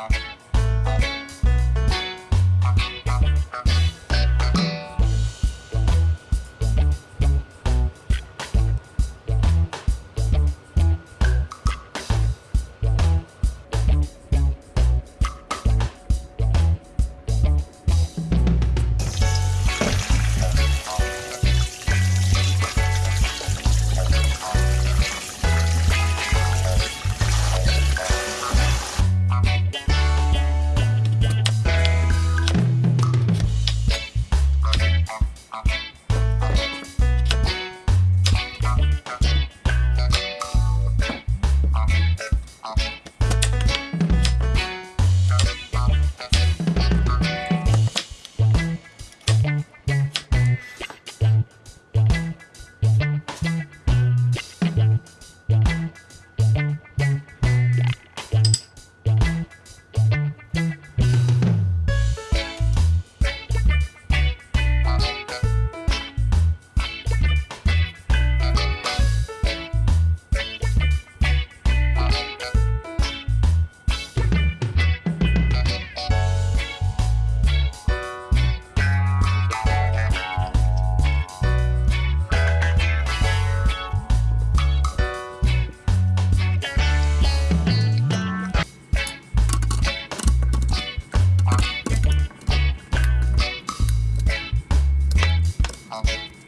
content. Okay.